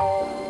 Bye.